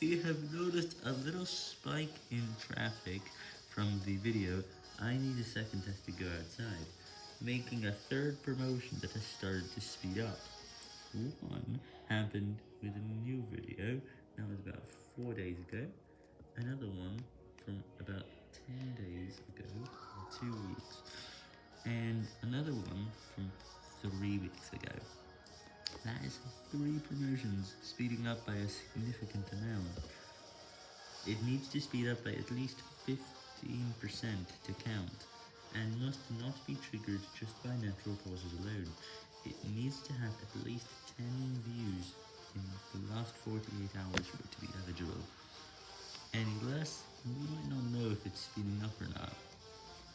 you have noticed a little spike in traffic from the video, I need a second test to go outside, making a third promotion that has started to speed up. One happened with a new video, that was about 4 days ago, another one from about 10 days ago, or 2 weeks, and another one from 3 weeks ago. That is three promotions, speeding up by a significant. It needs to speed up by at least 15% to count, and must not be triggered just by natural causes alone. It needs to have at least 10 views in the last 48 hours for it to be eligible. Any less, we might not know if it's speeding up or not.